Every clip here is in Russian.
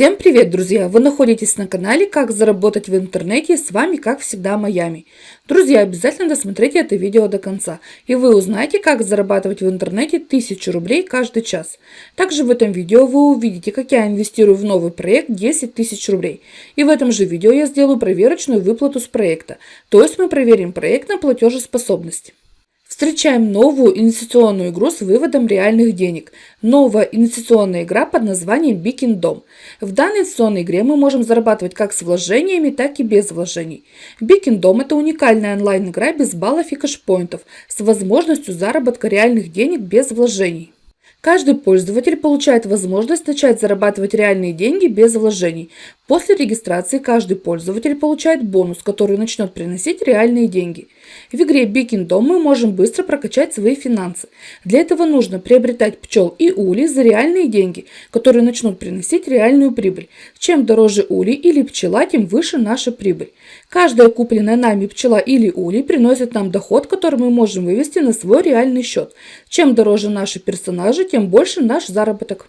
Всем привет, друзья! Вы находитесь на канале «Как заработать в интернете» с вами, как всегда, Майами. Друзья, обязательно досмотрите это видео до конца, и вы узнаете, как зарабатывать в интернете 1000 рублей каждый час. Также в этом видео вы увидите, как я инвестирую в новый проект 10 тысяч рублей. И в этом же видео я сделаю проверочную выплату с проекта, то есть мы проверим проект на платежеспособность. Встречаем новую инвестиционную игру с выводом реальных денег. Новая инвестиционная игра под названием Бикин Дом. В данной инвестиционной игре мы можем зарабатывать как с вложениями, так и без вложений. Бикин Дом – это уникальная онлайн-игра без баллов и кэшпоинтов с возможностью заработка реальных денег без вложений. Каждый пользователь получает возможность начать зарабатывать реальные деньги без вложений. После регистрации каждый пользователь получает бонус, который начнет приносить реальные деньги. В игре Big Dom мы можем быстро прокачать свои финансы. Для этого нужно приобретать пчел и ули за реальные деньги, которые начнут приносить реальную прибыль. Чем дороже ули или пчела, тем выше наша прибыль. Каждая купленная нами пчела или улей приносит нам доход, который мы можем вывести на свой реальный счет. Чем дороже наши персонажи, тем больше наш заработок.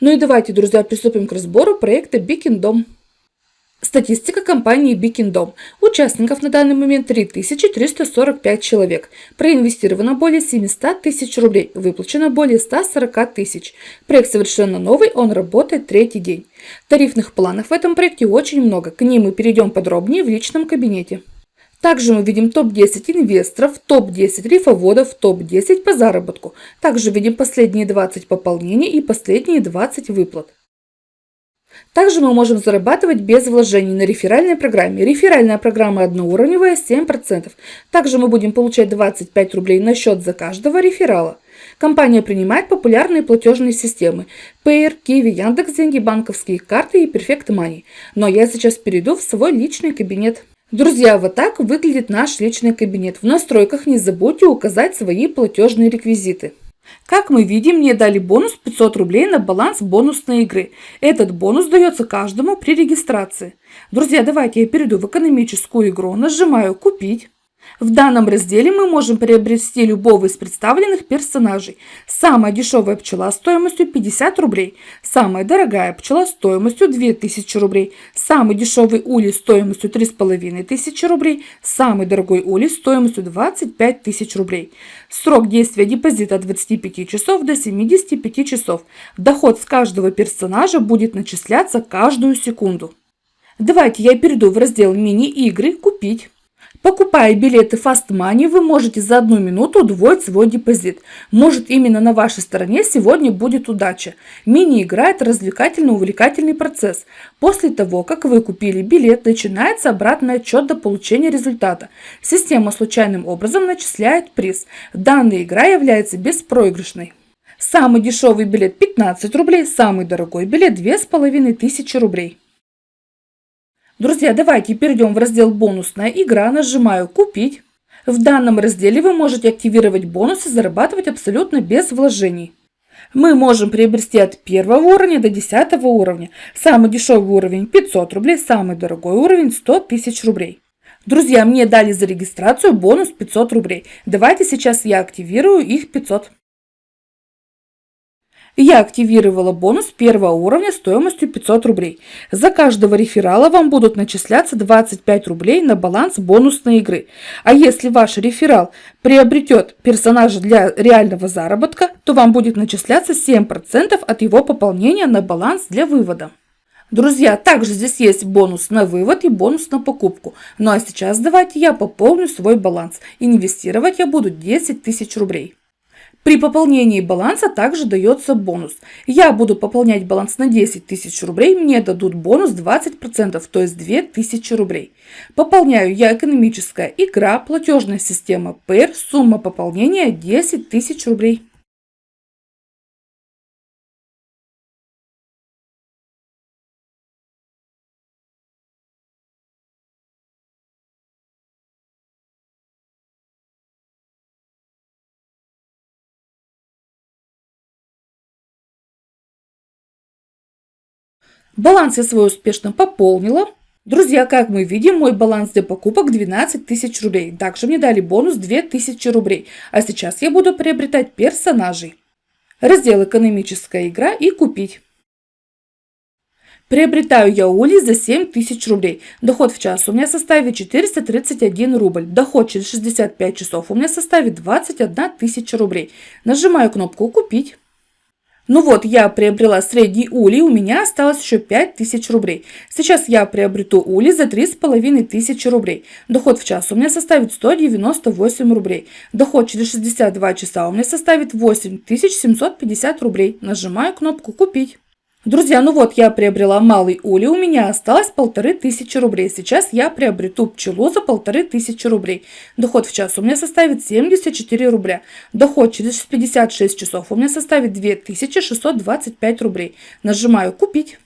Ну и давайте, друзья, приступим к разбору проекта Бикиндом. Статистика компании Бикиндом. Участников на данный момент 3345 человек. Проинвестировано более 700 тысяч рублей. Выплачено более 140 тысяч. Проект совершенно новый, он работает третий день. Тарифных планов в этом проекте очень много. К ним мы перейдем подробнее в личном кабинете. Также мы видим топ-10 инвесторов, топ-10 рифоводов, топ-10 по заработку. Также видим последние 20 пополнений и последние 20 выплат. Также мы можем зарабатывать без вложений на реферальной программе. Реферальная программа одноуровневая 7%. Также мы будем получать 25 рублей на счет за каждого реферала. Компания принимает популярные платежные системы Payer, Kiwi, Яндекс.Деньги, банковские карты и Perfect Money. Но я сейчас перейду в свой личный кабинет. Друзья, вот так выглядит наш личный кабинет. В настройках не забудьте указать свои платежные реквизиты. Как мы видим, мне дали бонус 500 рублей на баланс бонусной игры. Этот бонус дается каждому при регистрации. Друзья, давайте я перейду в экономическую игру, нажимаю «Купить». В данном разделе мы можем приобрести любого из представленных персонажей. Самая дешевая пчела стоимостью 50 рублей, самая дорогая пчела стоимостью 2000 рублей, самый дешевый улей стоимостью 3500 рублей, самый дорогой улей стоимостью 25 тысяч рублей. Срок действия депозита от 25 часов до 75 часов. Доход с каждого персонажа будет начисляться каждую секунду. Давайте я перейду в раздел мини-игры «Купить». Покупая билеты Fast Money, вы можете за одну минуту удвоить свой депозит. Может именно на вашей стороне сегодня будет удача. Мини-игра – это развлекательно-увлекательный процесс. После того, как вы купили билет, начинается обратный отчет до получения результата. Система случайным образом начисляет приз. Данная игра является беспроигрышной. Самый дешевый билет 15 рублей, самый дорогой билет 2500 рублей. Друзья, давайте перейдем в раздел «Бонусная игра», нажимаю «Купить». В данном разделе вы можете активировать бонусы зарабатывать абсолютно без вложений. Мы можем приобрести от первого уровня до 10 уровня. Самый дешевый уровень 500 рублей, самый дорогой уровень 100 тысяч рублей. Друзья, мне дали за регистрацию бонус 500 рублей. Давайте сейчас я активирую их 500. Я активировала бонус первого уровня стоимостью 500 рублей. За каждого реферала вам будут начисляться 25 рублей на баланс бонусной игры. А если ваш реферал приобретет персонажа для реального заработка, то вам будет начисляться 7% от его пополнения на баланс для вывода. Друзья, также здесь есть бонус на вывод и бонус на покупку. Ну а сейчас давайте я пополню свой баланс. Инвестировать я буду 10 тысяч рублей. При пополнении баланса также дается бонус. Я буду пополнять баланс на 10 тысяч рублей, мне дадут бонус 20%, то есть 2000 рублей. Пополняю я экономическая игра, платежная система ПЭР, сумма пополнения 10 тысяч рублей. Баланс я свой успешно пополнила. Друзья, как мы видим, мой баланс для покупок 12 тысяч рублей. Также мне дали бонус 2000 рублей. А сейчас я буду приобретать персонажей. Раздел «Экономическая игра» и «Купить». Приобретаю я ули за 7000 рублей. Доход в час у меня составит 431 рубль. Доход через 65 часов у меня составит 21 тысяча рублей. Нажимаю кнопку «Купить». Ну вот, я приобрела средний улей, у меня осталось еще 5000 рублей. Сейчас я приобрету улей за 3500 рублей. Доход в час у меня составит 198 рублей. Доход через 62 часа у меня составит 8750 рублей. Нажимаю кнопку «Купить». Друзья, ну вот я приобрела малый улей, у меня осталось полторы тысячи рублей. Сейчас я приобрету пчелу за полторы тысячи рублей. Доход в час у меня составит 74 рубля. Доход через 56 часов у меня составит 2625 рублей. Нажимаю «Купить».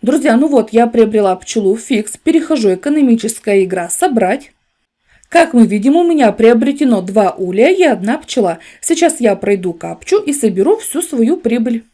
Друзья, ну вот я приобрела пчелу фикс, перехожу экономическая игра «Собрать». Как мы видим, у меня приобретено два улья и одна пчела. Сейчас я пройду капчу и соберу всю свою прибыль.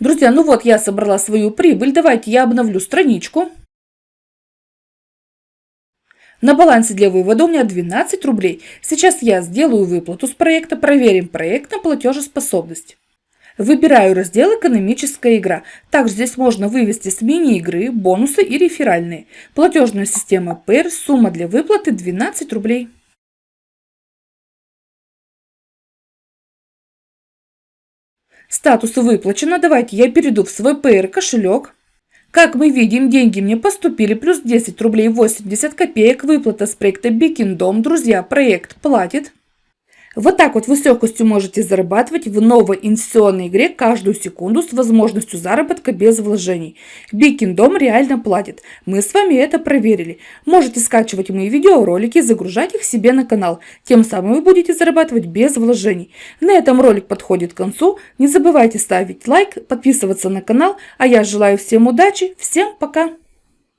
Друзья, ну вот я собрала свою прибыль. Давайте я обновлю страничку. На балансе для вывода у меня 12 рублей. Сейчас я сделаю выплату с проекта, проверим проект на платежеспособность. Выбираю раздел «Экономическая игра». Также здесь можно вывести с мини-игры, бонусы и реферальные. Платежная система ПЭР, сумма для выплаты 12 рублей. Статус выплачено. Давайте я перейду в свой PR кошелек. Как мы видим, деньги мне поступили плюс 10 рублей 80 копеек. Выплата с проекта Бикиндом. Друзья, проект платит. Вот так вот вы с легкостью можете зарабатывать в новой инвестиционной игре каждую секунду с возможностью заработка без вложений. Бикиндом реально платит. Мы с вами это проверили. Можете скачивать мои видеоролики, загружать их себе на канал. Тем самым вы будете зарабатывать без вложений. На этом ролик подходит к концу. Не забывайте ставить лайк, подписываться на канал. А я желаю всем удачи. Всем пока!